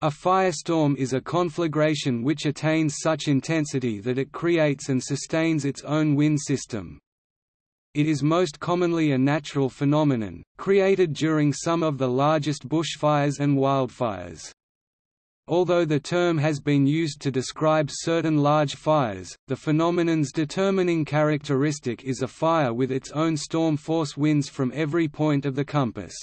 A firestorm is a conflagration which attains such intensity that it creates and sustains its own wind system. It is most commonly a natural phenomenon, created during some of the largest bushfires and wildfires. Although the term has been used to describe certain large fires, the phenomenon's determining characteristic is a fire with its own storm force winds from every point of the compass.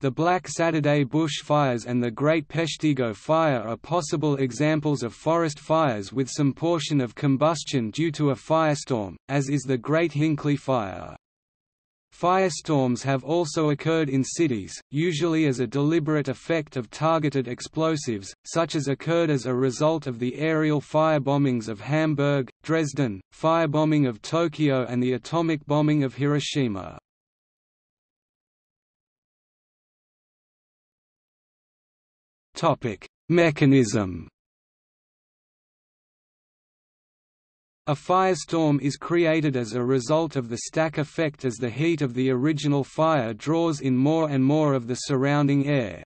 The Black Saturday bush fires and the Great Peshtigo fire are possible examples of forest fires with some portion of combustion due to a firestorm, as is the Great Hinckley fire. Firestorms have also occurred in cities, usually as a deliberate effect of targeted explosives, such as occurred as a result of the aerial firebombings of Hamburg, Dresden, firebombing of Tokyo and the atomic bombing of Hiroshima. Mechanism A firestorm is created as a result of the stack effect as the heat of the original fire draws in more and more of the surrounding air.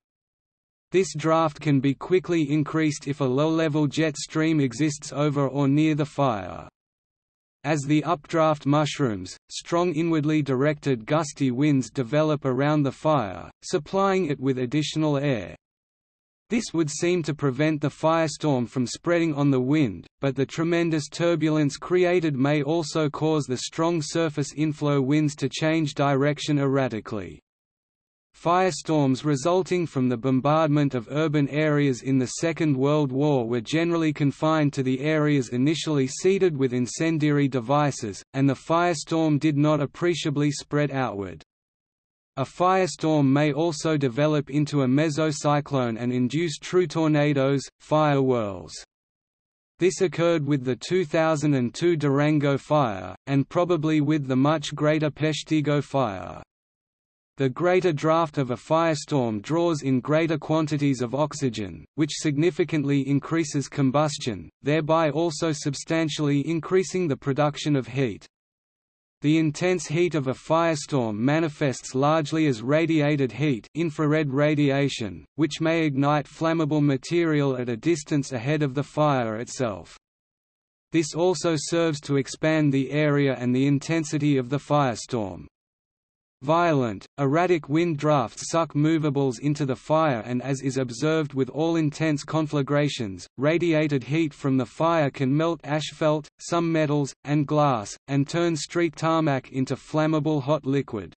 This draft can be quickly increased if a low-level jet stream exists over or near the fire. As the updraft mushrooms, strong inwardly directed gusty winds develop around the fire, supplying it with additional air. This would seem to prevent the firestorm from spreading on the wind, but the tremendous turbulence created may also cause the strong surface inflow winds to change direction erratically. Firestorms resulting from the bombardment of urban areas in the Second World War were generally confined to the areas initially seeded with incendiary devices, and the firestorm did not appreciably spread outward. A firestorm may also develop into a mesocyclone and induce true tornadoes, fire whirls. This occurred with the 2002 Durango fire, and probably with the much greater Peshtigo fire. The greater draft of a firestorm draws in greater quantities of oxygen, which significantly increases combustion, thereby also substantially increasing the production of heat. The intense heat of a firestorm manifests largely as radiated heat infrared radiation, which may ignite flammable material at a distance ahead of the fire itself. This also serves to expand the area and the intensity of the firestorm. Violent, erratic wind drafts suck movables into the fire and as is observed with all intense conflagrations, radiated heat from the fire can melt asphalt, some metals, and glass, and turn street tarmac into flammable hot liquid.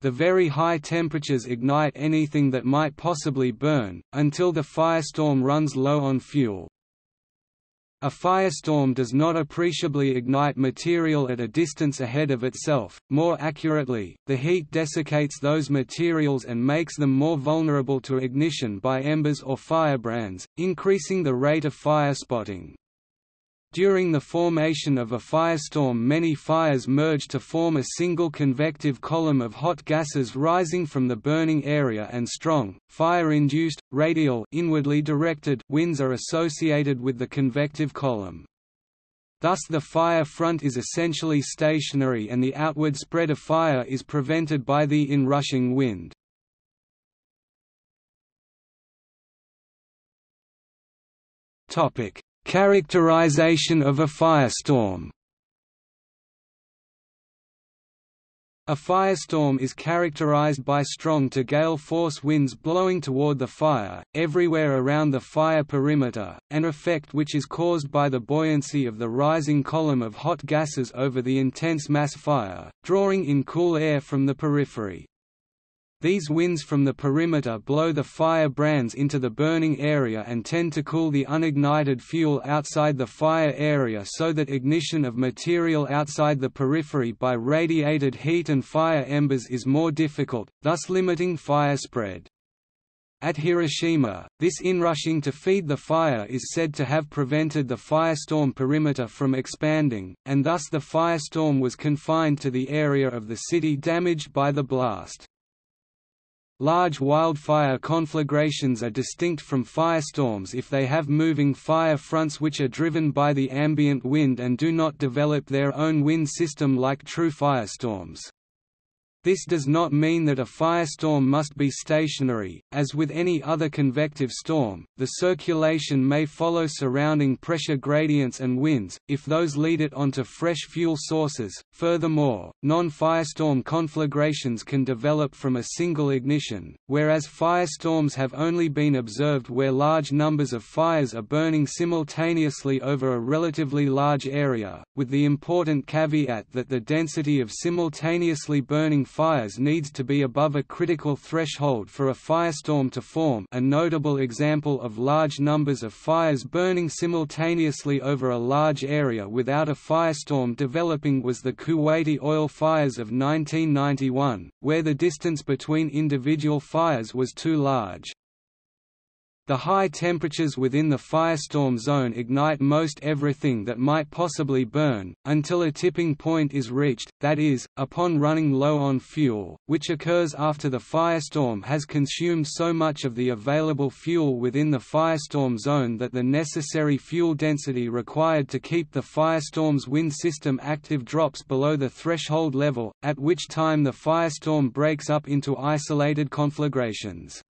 The very high temperatures ignite anything that might possibly burn, until the firestorm runs low on fuel. A firestorm does not appreciably ignite material at a distance ahead of itself, more accurately, the heat desiccates those materials and makes them more vulnerable to ignition by embers or firebrands, increasing the rate of fire spotting. During the formation of a firestorm many fires merge to form a single convective column of hot gases rising from the burning area and strong, fire-induced, radial inwardly directed winds are associated with the convective column. Thus the fire front is essentially stationary and the outward spread of fire is prevented by the inrushing wind. Topic Characterization of a firestorm A firestorm is characterized by strong to gale force winds blowing toward the fire, everywhere around the fire perimeter, an effect which is caused by the buoyancy of the rising column of hot gases over the intense mass fire, drawing in cool air from the periphery. These winds from the perimeter blow the fire brands into the burning area and tend to cool the unignited fuel outside the fire area so that ignition of material outside the periphery by radiated heat and fire embers is more difficult, thus limiting fire spread. At Hiroshima, this inrushing to feed the fire is said to have prevented the firestorm perimeter from expanding, and thus the firestorm was confined to the area of the city damaged by the blast. Large wildfire conflagrations are distinct from firestorms if they have moving fire fronts which are driven by the ambient wind and do not develop their own wind system like true firestorms. This does not mean that a firestorm must be stationary. As with any other convective storm, the circulation may follow surrounding pressure gradients and winds, if those lead it onto fresh fuel sources. Furthermore, non firestorm conflagrations can develop from a single ignition, whereas firestorms have only been observed where large numbers of fires are burning simultaneously over a relatively large area, with the important caveat that the density of simultaneously burning fires needs to be above a critical threshold for a firestorm to form a notable example of large numbers of fires burning simultaneously over a large area without a firestorm developing was the Kuwaiti oil fires of 1991, where the distance between individual fires was too large. The high temperatures within the firestorm zone ignite most everything that might possibly burn, until a tipping point is reached, that is, upon running low on fuel, which occurs after the firestorm has consumed so much of the available fuel within the firestorm zone that the necessary fuel density required to keep the firestorm's wind system active drops below the threshold level, at which time the firestorm breaks up into isolated conflagrations.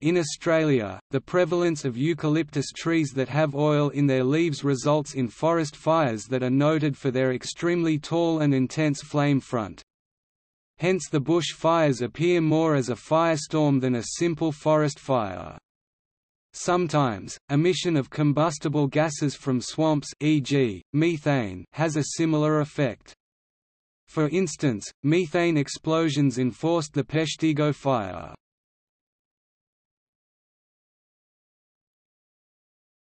In Australia, the prevalence of eucalyptus trees that have oil in their leaves results in forest fires that are noted for their extremely tall and intense flame front. Hence the bush fires appear more as a firestorm than a simple forest fire. Sometimes, emission of combustible gases from swamps e.g., methane has a similar effect. For instance, methane explosions enforced the Peshtigo fire.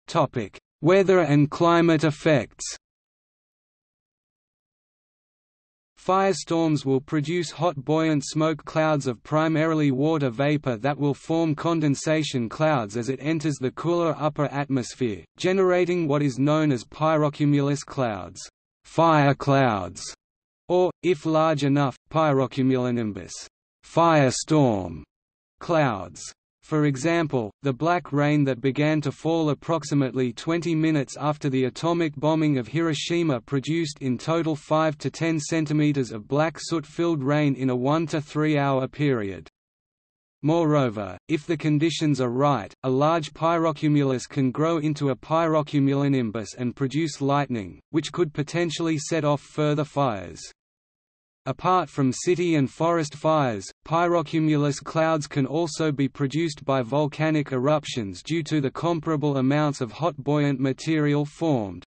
Topic: Weather and climate effects. Firestorms will produce hot buoyant smoke clouds of primarily water vapor that will form condensation clouds as it enters the cooler upper atmosphere, generating what is known as pyrocumulus clouds, fire clouds, or, if large enough, pyrocumulonimbus, firestorm clouds. For example, the black rain that began to fall approximately 20 minutes after the atomic bombing of Hiroshima produced in total 5 to 10 centimeters of black soot-filled rain in a 1 to 3 hour period. Moreover, if the conditions are right, a large pyrocumulus can grow into a pyrocumulonimbus and produce lightning, which could potentially set off further fires. Apart from city and forest fires, pyrocumulus clouds can also be produced by volcanic eruptions due to the comparable amounts of hot buoyant material formed.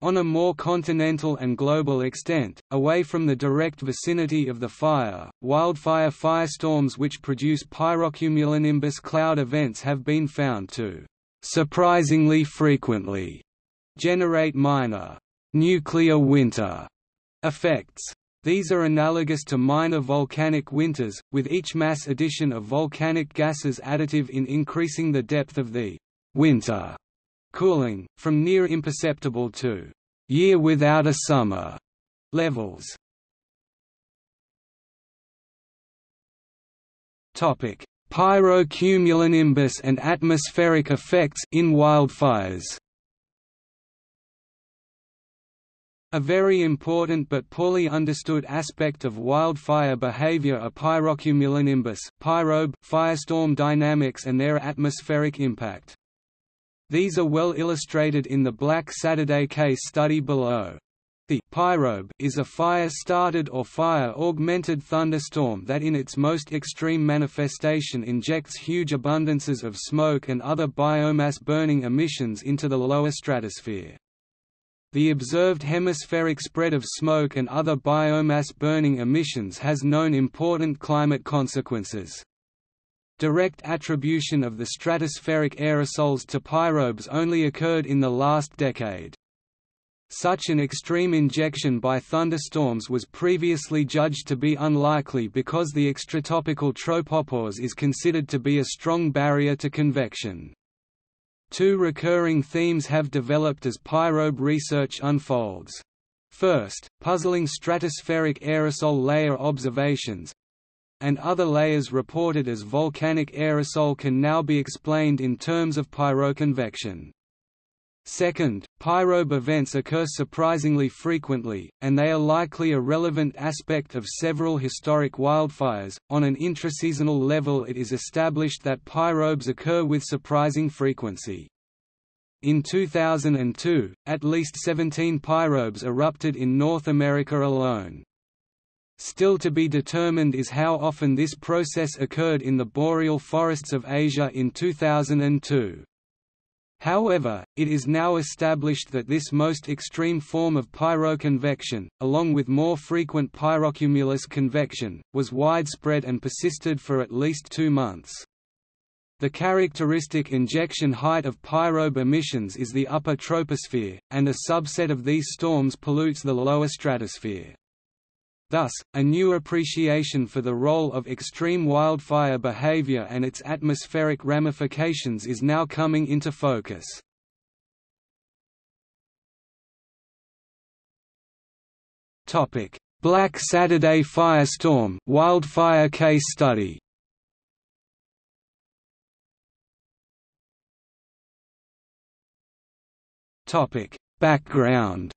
On a more continental and global extent, away from the direct vicinity of the fire, wildfire firestorms which produce pyrocumulonimbus cloud events have been found to, surprisingly frequently, generate minor nuclear winter effects. These are analogous to minor volcanic winters, with each mass addition of volcanic gases additive in increasing the depth of the winter cooling, from near imperceptible to year without a summer levels. Topic: Pyrocumulonimbus and atmospheric effects in wildfires. A very important but poorly understood aspect of wildfire behavior are pyrocumulonimbus pyrobe firestorm dynamics and their atmospheric impact. These are well illustrated in the Black Saturday case study below. The pyrobe is a fire-started or fire-augmented thunderstorm that in its most extreme manifestation injects huge abundances of smoke and other biomass burning emissions into the lower stratosphere. The observed hemispheric spread of smoke and other biomass burning emissions has known important climate consequences. Direct attribution of the stratospheric aerosols to pyrobes only occurred in the last decade. Such an extreme injection by thunderstorms was previously judged to be unlikely because the extratropical tropopause is considered to be a strong barrier to convection. Two recurring themes have developed as pyrobe research unfolds. First, puzzling stratospheric aerosol layer observations, and other layers reported as volcanic aerosol can now be explained in terms of pyroconvection. Second, pyrobe events occur surprisingly frequently, and they are likely a relevant aspect of several historic wildfires. On an intraseasonal level, it is established that pyrobes occur with surprising frequency. In 2002, at least 17 pyrobes erupted in North America alone. Still to be determined is how often this process occurred in the boreal forests of Asia in 2002. However, it is now established that this most extreme form of pyroconvection, along with more frequent pyrocumulus convection, was widespread and persisted for at least two months. The characteristic injection height of pyrobe emissions is the upper troposphere, and a subset of these storms pollutes the lower stratosphere. Thus, a new appreciation for the role of extreme wildfire behavior and its atmospheric ramifications is now coming into focus. Black Saturday firestorm wildfire case study. Background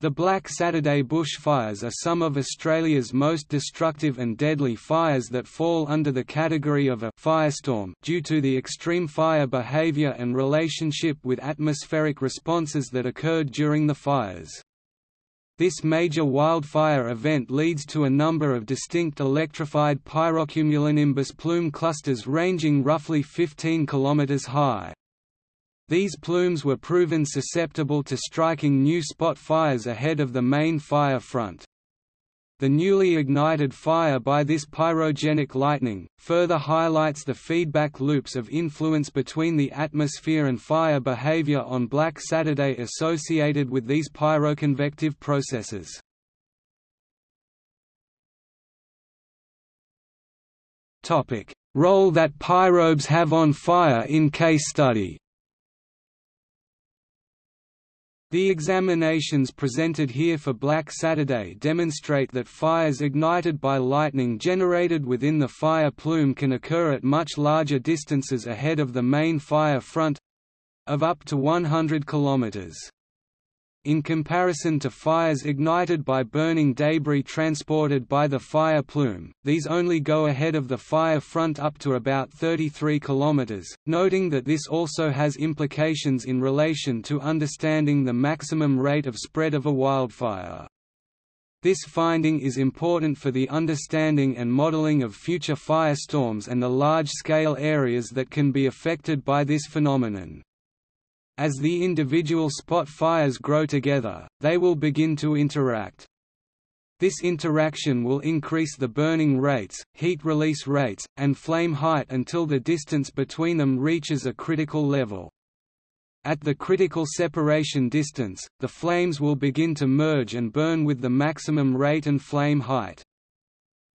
the Black Saturday bushfires are some of Australia's most destructive and deadly fires that fall under the category of a firestorm due to the extreme fire behaviour and relationship with atmospheric responses that occurred during the fires. This major wildfire event leads to a number of distinct electrified pyrocumulonimbus plume clusters ranging roughly 15 km high. These plumes were proven susceptible to striking new spot fires ahead of the main fire front. The newly ignited fire by this pyrogenic lightning, further highlights the feedback loops of influence between the atmosphere and fire behavior on Black Saturday associated with these pyroconvective processes. Role that pyrobes have on fire in case study The examinations presented here for Black Saturday demonstrate that fires ignited by lightning generated within the fire plume can occur at much larger distances ahead of the main fire front—of up to 100 kilometers. In comparison to fires ignited by burning debris transported by the fire plume, these only go ahead of the fire front up to about 33 km, noting that this also has implications in relation to understanding the maximum rate of spread of a wildfire. This finding is important for the understanding and modeling of future firestorms and the large-scale areas that can be affected by this phenomenon. As the individual spot fires grow together, they will begin to interact. This interaction will increase the burning rates, heat release rates, and flame height until the distance between them reaches a critical level. At the critical separation distance, the flames will begin to merge and burn with the maximum rate and flame height.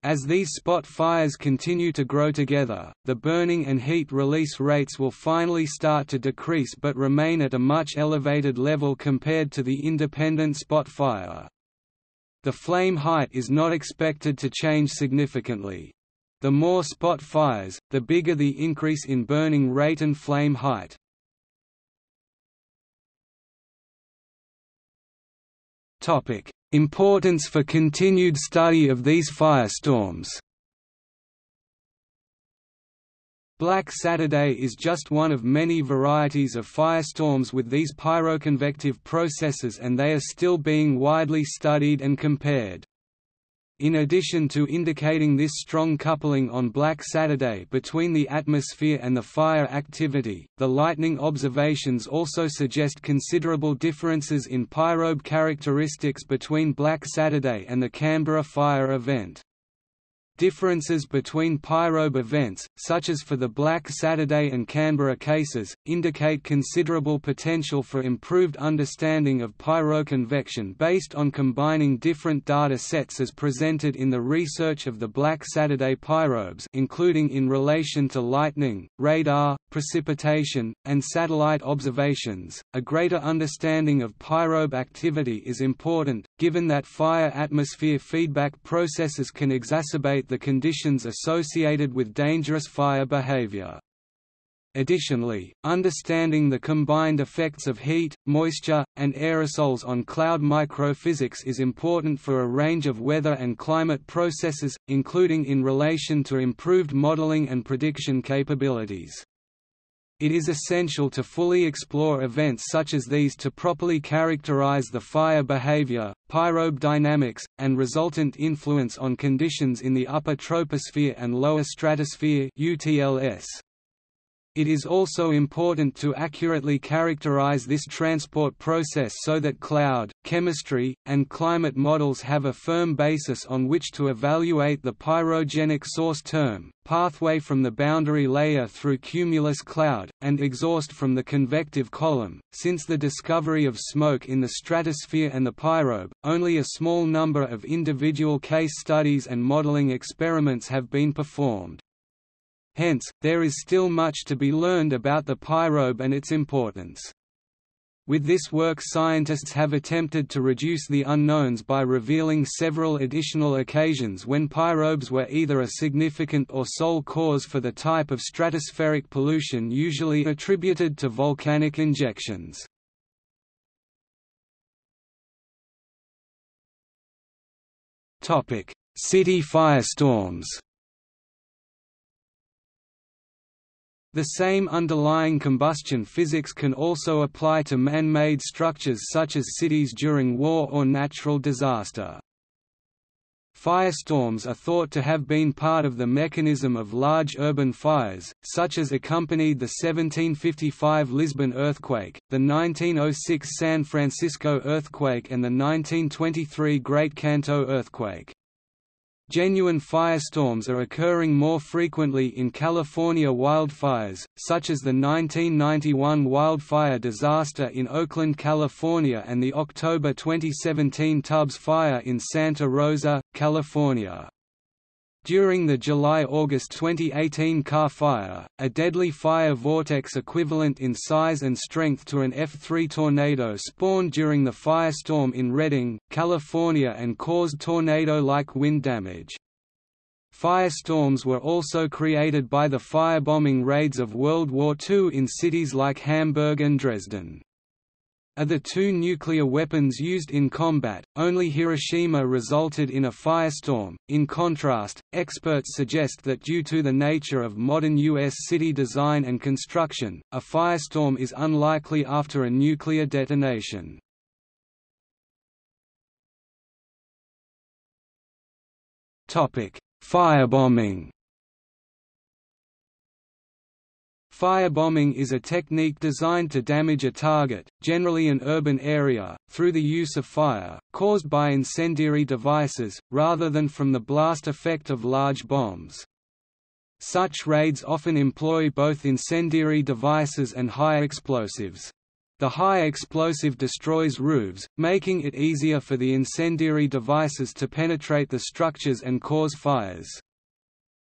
As these spot fires continue to grow together, the burning and heat release rates will finally start to decrease but remain at a much elevated level compared to the independent spot fire. The flame height is not expected to change significantly. The more spot fires, the bigger the increase in burning rate and flame height. Topic: Importance for continued study of these firestorms Black Saturday is just one of many varieties of firestorms with these pyroconvective processes and they are still being widely studied and compared. In addition to indicating this strong coupling on Black Saturday between the atmosphere and the fire activity, the lightning observations also suggest considerable differences in pyrobe characteristics between Black Saturday and the Canberra fire event. Differences between pyrobe events, such as for the Black Saturday and Canberra cases, indicate considerable potential for improved understanding of pyroconvection based on combining different data sets as presented in the research of the Black Saturday pyrobes including in relation to lightning, radar, precipitation, and satellite observations. A greater understanding of pyrobe activity is important, given that fire-atmosphere feedback processes can exacerbate the conditions associated with dangerous fire behavior. Additionally, understanding the combined effects of heat, moisture, and aerosols on cloud microphysics is important for a range of weather and climate processes, including in relation to improved modeling and prediction capabilities. It is essential to fully explore events such as these to properly characterize the fire behavior, pyrobe dynamics, and resultant influence on conditions in the upper troposphere and lower stratosphere UTLS. It is also important to accurately characterize this transport process so that cloud, chemistry, and climate models have a firm basis on which to evaluate the pyrogenic source term, pathway from the boundary layer through cumulus cloud, and exhaust from the convective column. Since the discovery of smoke in the stratosphere and the pyrobe, only a small number of individual case studies and modeling experiments have been performed. Hence, there is still much to be learned about the pyrobe and its importance. With this work scientists have attempted to reduce the unknowns by revealing several additional occasions when pyrobes were either a significant or sole cause for the type of stratospheric pollution usually attributed to volcanic injections. City firestorms The same underlying combustion physics can also apply to man-made structures such as cities during war or natural disaster. Firestorms are thought to have been part of the mechanism of large urban fires, such as accompanied the 1755 Lisbon earthquake, the 1906 San Francisco earthquake and the 1923 Great Kanto earthquake. Genuine firestorms are occurring more frequently in California wildfires, such as the 1991 wildfire disaster in Oakland, California and the October 2017 Tubbs Fire in Santa Rosa, California. During the July–August 2018 Carr Fire, a deadly fire vortex equivalent in size and strength to an F3 tornado spawned during the firestorm in Redding, California and caused tornado-like wind damage. Firestorms were also created by the firebombing raids of World War II in cities like Hamburg and Dresden. Of the two nuclear weapons used in combat, only Hiroshima resulted in a firestorm. In contrast, experts suggest that due to the nature of modern U.S. city design and construction, a firestorm is unlikely after a nuclear detonation. Topic: Firebombing Firebombing is a technique designed to damage a target, generally an urban area, through the use of fire, caused by incendiary devices, rather than from the blast effect of large bombs. Such raids often employ both incendiary devices and high explosives. The high explosive destroys roofs, making it easier for the incendiary devices to penetrate the structures and cause fires.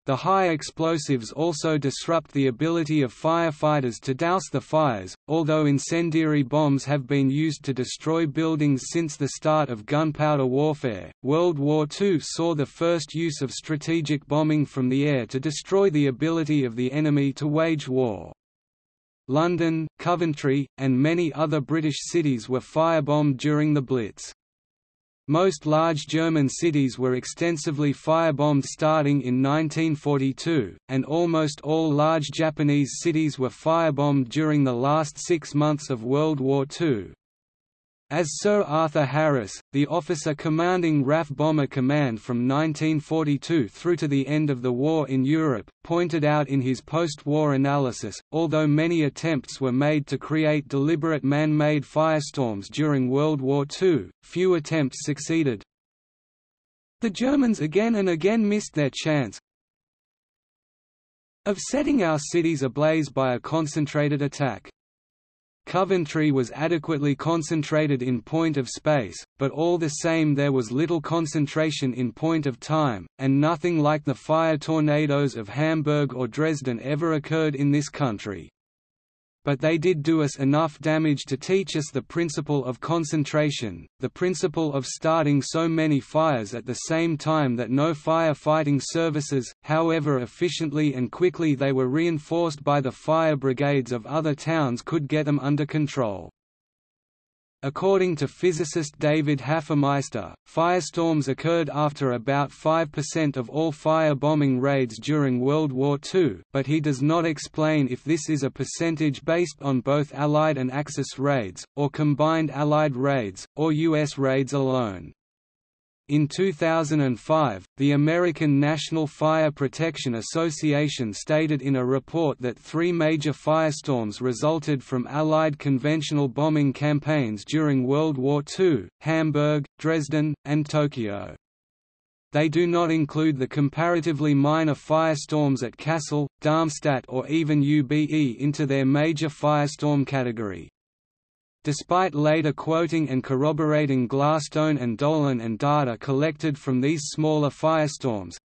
The high explosives also disrupt the ability of firefighters to douse the fires, although incendiary bombs have been used to destroy buildings since the start of gunpowder warfare. World War II saw the first use of strategic bombing from the air to destroy the ability of the enemy to wage war. London, Coventry, and many other British cities were firebombed during the Blitz. Most large German cities were extensively firebombed starting in 1942, and almost all large Japanese cities were firebombed during the last six months of World War II. As Sir Arthur Harris, the officer commanding RAF Bomber Command from 1942 through to the end of the war in Europe, pointed out in his post-war analysis, although many attempts were made to create deliberate man-made firestorms during World War II, few attempts succeeded. The Germans again and again missed their chance of setting our cities ablaze by a concentrated attack. Coventry was adequately concentrated in point of space, but all the same there was little concentration in point of time, and nothing like the fire tornadoes of Hamburg or Dresden ever occurred in this country. But they did do us enough damage to teach us the principle of concentration, the principle of starting so many fires at the same time that no fire-fighting services, however efficiently and quickly they were reinforced by the fire brigades of other towns could get them under control. According to physicist David Hafemeister, firestorms occurred after about 5% of all fire-bombing raids during World War II, but he does not explain if this is a percentage based on both Allied and Axis raids, or combined Allied raids, or U.S. raids alone. In 2005, the American National Fire Protection Association stated in a report that three major firestorms resulted from Allied conventional bombing campaigns during World War II, Hamburg, Dresden, and Tokyo. They do not include the comparatively minor firestorms at Kassel, Darmstadt or even Ube into their major firestorm category. Despite later quoting and corroborating Glasstone and Dolan and data collected from these smaller firestorms,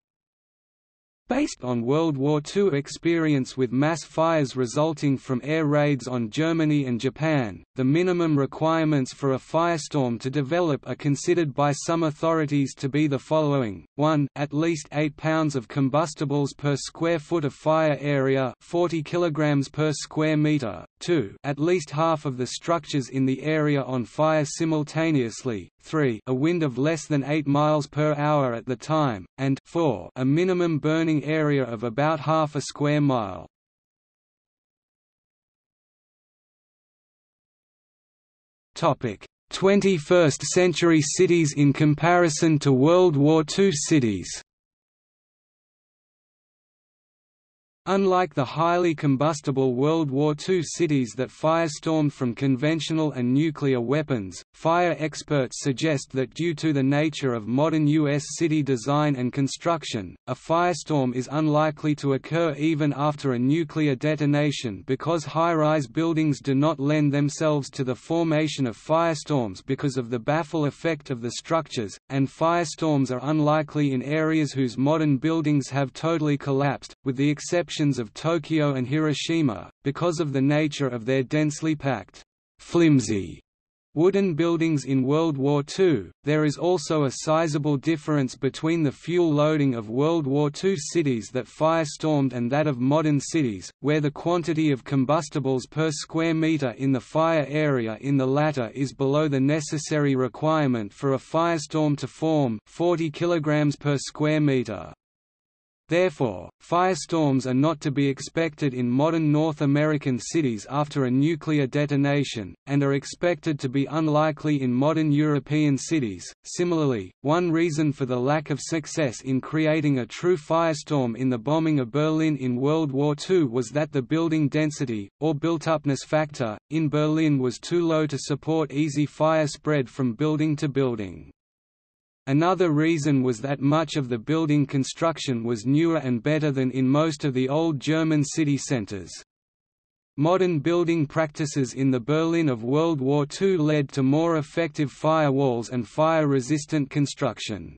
Based on World War II experience with mass fires resulting from air raids on Germany and Japan, the minimum requirements for a firestorm to develop are considered by some authorities to be the following, 1 at least 8 pounds of combustibles per square foot of fire area 40 kg per square meter, 2 at least half of the structures in the area on fire simultaneously, 3 a wind of less than 8 miles per hour at the time, and 4 a minimum burning area of about half a square mile. Topic: 21st century cities in comparison to World War II cities. Unlike the highly combustible World War II cities that firestormed from conventional and nuclear weapons, fire experts suggest that due to the nature of modern U.S. city design and construction, a firestorm is unlikely to occur even after a nuclear detonation because high-rise buildings do not lend themselves to the formation of firestorms because of the baffle effect of the structures, and firestorms are unlikely in areas whose modern buildings have totally collapsed, with the exception of Tokyo and Hiroshima, because of the nature of their densely packed, flimsy wooden buildings in World War II. There is also a sizable difference between the fuel loading of World War II cities that fire-stormed and that of modern cities, where the quantity of combustibles per square meter in the fire area in the latter is below the necessary requirement for a firestorm to form 40 kg per square meter. Therefore, firestorms are not to be expected in modern North American cities after a nuclear detonation, and are expected to be unlikely in modern European cities. Similarly, one reason for the lack of success in creating a true firestorm in the bombing of Berlin in World War II was that the building density, or built-upness factor, in Berlin was too low to support easy fire spread from building to building. Another reason was that much of the building construction was newer and better than in most of the old German city centers. Modern building practices in the Berlin of World War II led to more effective firewalls and fire-resistant construction.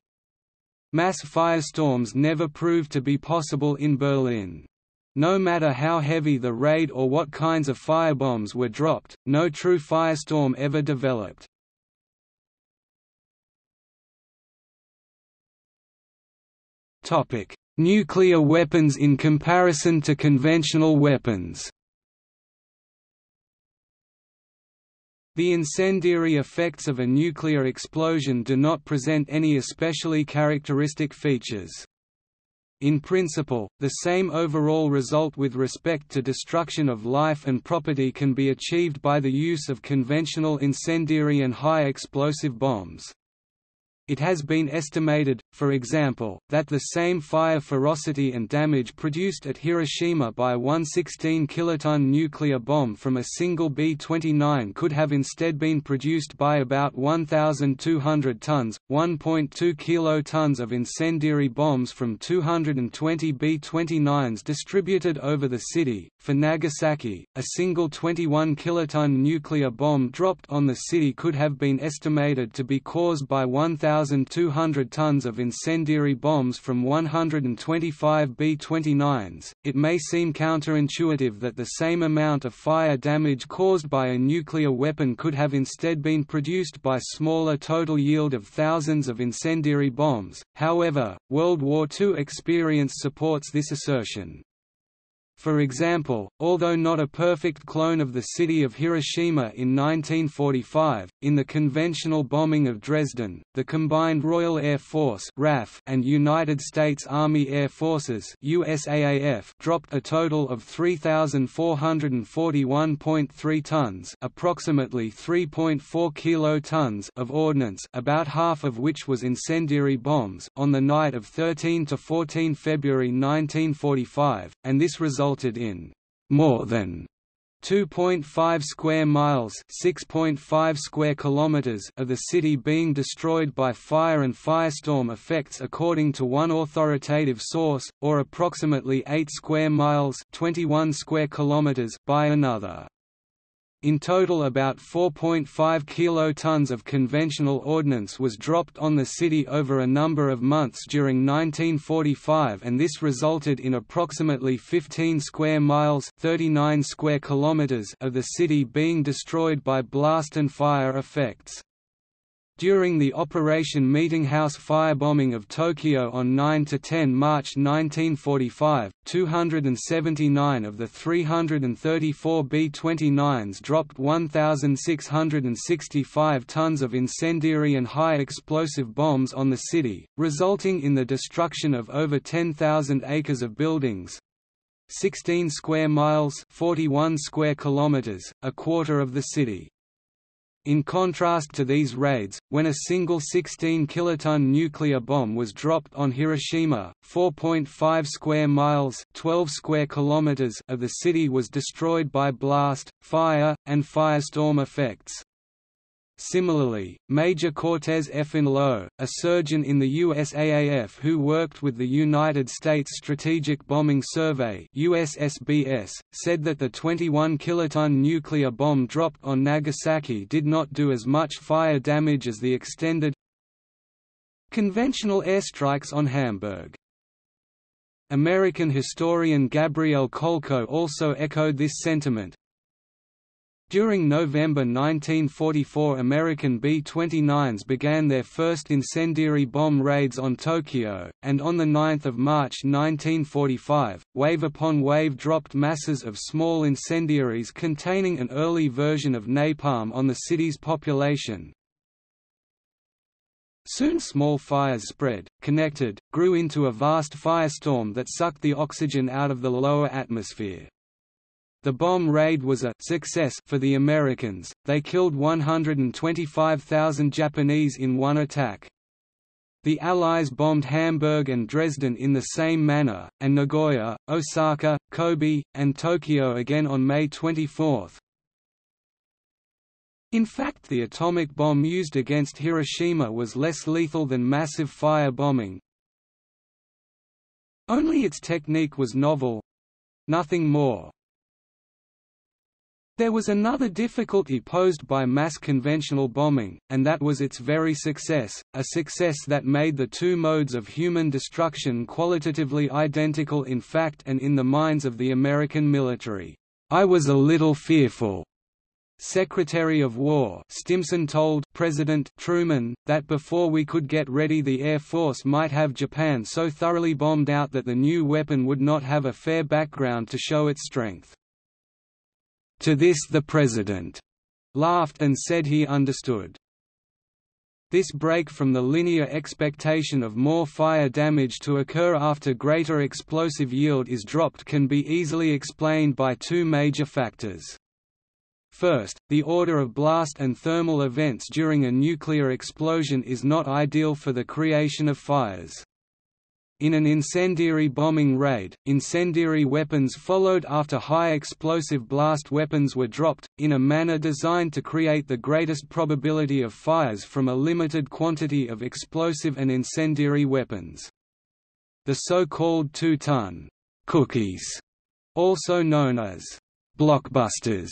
Mass firestorms never proved to be possible in Berlin. No matter how heavy the raid or what kinds of firebombs were dropped, no true firestorm ever developed. Topic: Nuclear weapons in comparison to conventional weapons. The incendiary effects of a nuclear explosion do not present any especially characteristic features. In principle, the same overall result with respect to destruction of life and property can be achieved by the use of conventional incendiary and high explosive bombs. It has been estimated, for example, that the same fire ferocity and damage produced at Hiroshima by one 16-kiloton nuclear bomb from a single B-29 could have instead been produced by about 1,200 tons, 1.2 kilotons of incendiary bombs from 220 B-29s distributed over the city. For Nagasaki, a single 21 kiloton nuclear bomb dropped on the city could have been estimated to be caused by 1,000 1,200 tons of incendiary bombs from 125 B-29s, it may seem counterintuitive that the same amount of fire damage caused by a nuclear weapon could have instead been produced by smaller total yield of thousands of incendiary bombs, however, World War II experience supports this assertion. For example, although not a perfect clone of the city of Hiroshima in 1945, in the conventional bombing of Dresden, the combined Royal Air Force RAF and United States Army Air Forces USAAF dropped a total of 3,441.3 tons approximately 3.4 kilotons of ordnance about half of which was incendiary bombs on the night of 13 to 14 February 1945, and this resulted resulted in more than 2.5 square miles 6.5 square kilometers of the city being destroyed by fire and firestorm effects according to one authoritative source, or approximately 8 square miles 21 square kilometers by another. In total about 4.5 kilotons of conventional ordnance was dropped on the city over a number of months during 1945 and this resulted in approximately 15 square miles 39 square kilometers of the city being destroyed by blast and fire effects. During the Operation Meetinghouse firebombing of Tokyo on 9–10 March 1945, 279 of the 334 B-29s dropped 1,665 tons of incendiary and high explosive bombs on the city, resulting in the destruction of over 10,000 acres of buildings, 16 square miles 41 square kilometers, a quarter of the city. In contrast to these raids, when a single 16 kiloton nuclear bomb was dropped on Hiroshima, 4.5 square miles 12 square kilometers of the city was destroyed by blast, fire, and firestorm effects. Similarly, Major Cortez. Lowe, a surgeon in the USAAF who worked with the United States Strategic Bombing Survey USSBS, said that the 21 kiloton nuclear bomb dropped on Nagasaki did not do as much fire damage as the extended conventional airstrikes on Hamburg. American historian Gabriel Kolko also echoed this sentiment, during November 1944 American B-29s began their first incendiary bomb raids on Tokyo, and on 9 March 1945, wave upon wave dropped masses of small incendiaries containing an early version of napalm on the city's population. Soon small fires spread, connected, grew into a vast firestorm that sucked the oxygen out of the lower atmosphere. The bomb raid was a success for the Americans, they killed 125,000 Japanese in one attack. The Allies bombed Hamburg and Dresden in the same manner, and Nagoya, Osaka, Kobe, and Tokyo again on May 24. In fact the atomic bomb used against Hiroshima was less lethal than massive fire bombing. Only its technique was novel—nothing more. There was another difficulty posed by mass conventional bombing, and that was its very success, a success that made the two modes of human destruction qualitatively identical in fact and in the minds of the American military. I was a little fearful. Secretary of War Stimson told President Truman, that before we could get ready the Air Force might have Japan so thoroughly bombed out that the new weapon would not have a fair background to show its strength. To this the President laughed and said he understood. This break from the linear expectation of more fire damage to occur after greater explosive yield is dropped can be easily explained by two major factors. First, the order of blast and thermal events during a nuclear explosion is not ideal for the creation of fires. In an incendiary bombing raid, incendiary weapons followed after high explosive blast weapons were dropped, in a manner designed to create the greatest probability of fires from a limited quantity of explosive and incendiary weapons. The so-called two-ton cookies, also known as blockbusters,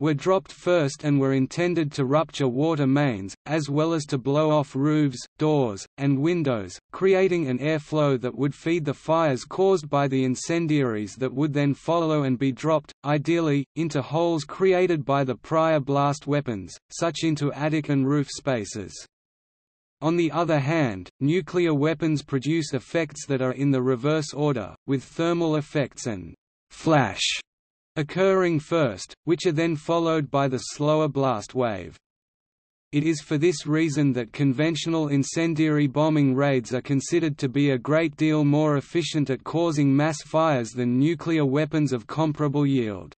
were dropped first and were intended to rupture water mains, as well as to blow off roofs, doors, and windows, creating an airflow that would feed the fires caused by the incendiaries that would then follow and be dropped, ideally, into holes created by the prior blast weapons, such into attic and roof spaces. On the other hand, nuclear weapons produce effects that are in the reverse order, with thermal effects and flash occurring first, which are then followed by the slower blast wave. It is for this reason that conventional incendiary bombing raids are considered to be a great deal more efficient at causing mass fires than nuclear weapons of comparable yield.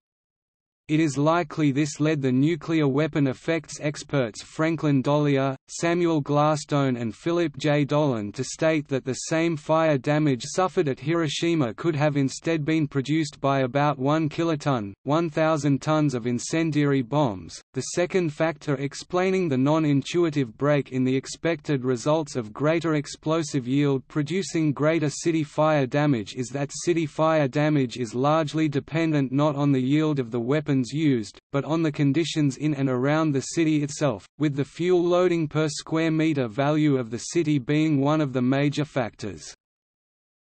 It is likely this led the nuclear weapon effects experts Franklin D'Olier, Samuel Glasstone and Philip J. Dolan to state that the same fire damage suffered at Hiroshima could have instead been produced by about 1 kiloton, 1,000 tons of incendiary bombs. The second factor explaining the non-intuitive break in the expected results of greater explosive yield producing greater city fire damage is that city fire damage is largely dependent not on the yield of the weapons used, but on the conditions in and around the city itself, with the fuel loading per square meter value of the city being one of the major factors.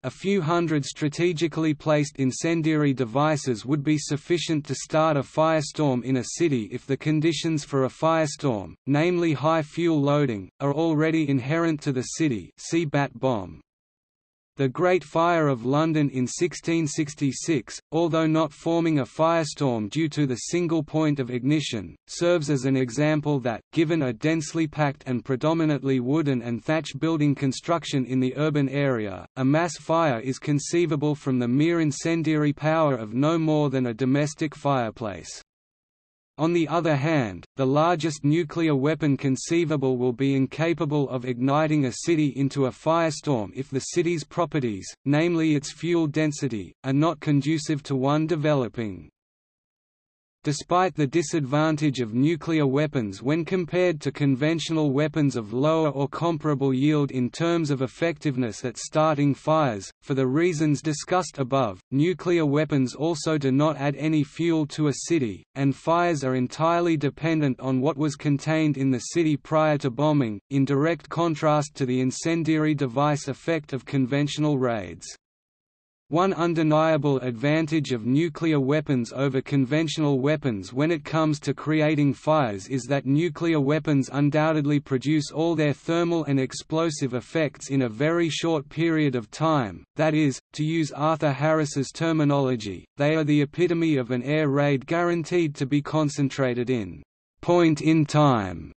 A few hundred strategically placed incendiary devices would be sufficient to start a firestorm in a city if the conditions for a firestorm, namely high fuel loading, are already inherent to the city see Bat bomb. The Great Fire of London in 1666, although not forming a firestorm due to the single point of ignition, serves as an example that, given a densely packed and predominantly wooden and thatch building construction in the urban area, a mass fire is conceivable from the mere incendiary power of no more than a domestic fireplace. On the other hand, the largest nuclear weapon conceivable will be incapable of igniting a city into a firestorm if the city's properties, namely its fuel density, are not conducive to one developing. Despite the disadvantage of nuclear weapons when compared to conventional weapons of lower or comparable yield in terms of effectiveness at starting fires, for the reasons discussed above, nuclear weapons also do not add any fuel to a city, and fires are entirely dependent on what was contained in the city prior to bombing, in direct contrast to the incendiary device effect of conventional raids. One undeniable advantage of nuclear weapons over conventional weapons when it comes to creating fires is that nuclear weapons undoubtedly produce all their thermal and explosive effects in a very short period of time, that is, to use Arthur Harris's terminology, they are the epitome of an air raid guaranteed to be concentrated in point in time.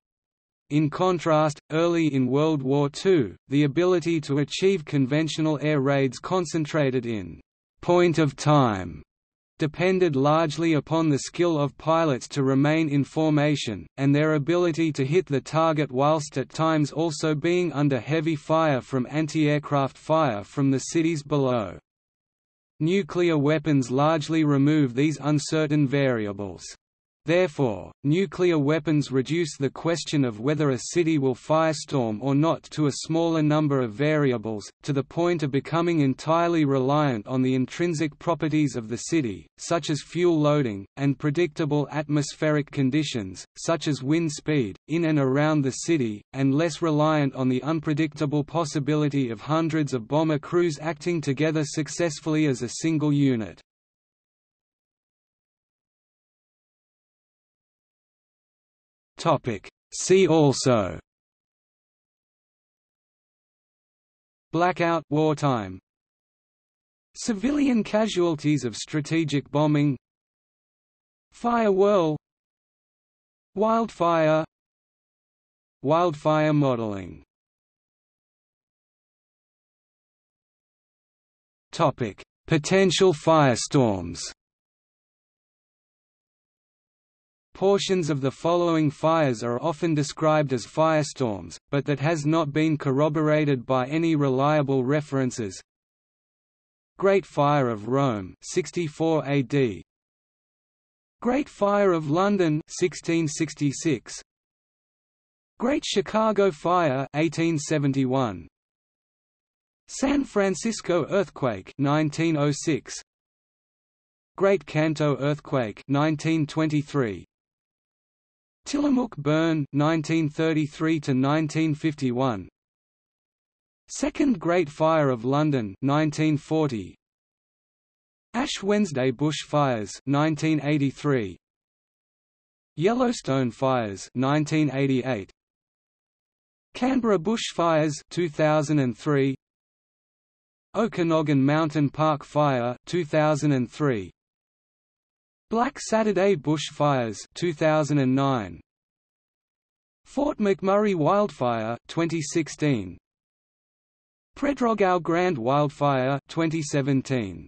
In contrast, early in World War II, the ability to achieve conventional air raids concentrated in point of time depended largely upon the skill of pilots to remain in formation, and their ability to hit the target whilst at times also being under heavy fire from anti-aircraft fire from the cities below. Nuclear weapons largely remove these uncertain variables. Therefore, nuclear weapons reduce the question of whether a city will firestorm or not to a smaller number of variables, to the point of becoming entirely reliant on the intrinsic properties of the city, such as fuel loading, and predictable atmospheric conditions, such as wind speed, in and around the city, and less reliant on the unpredictable possibility of hundreds of bomber crews acting together successfully as a single unit. Topic. See also. Blackout wartime. Civilian casualties of strategic bombing. Fire whirl. Wildfire. Wildfire modeling. Topic: Potential firestorms. Portions of the following fires are often described as firestorms, but that has not been corroborated by any reliable references. Great Fire of Rome 64 AD Great Fire of London 1666 Great Chicago Fire 1871 San Francisco Earthquake 1906 Great Kanto Earthquake 1923 Tillamook burn 1933 to 1951 Second Great Fire of London 1940 Ash Wednesday bush fires 1983 Yellowstone fires 1988 Canberra bush fires 2003 Okanagan Mountain Park Fire 2003 Black Saturday bushfires 2009 Fort McMurray wildfire 2016 Pedrógão Grande wildfire 2017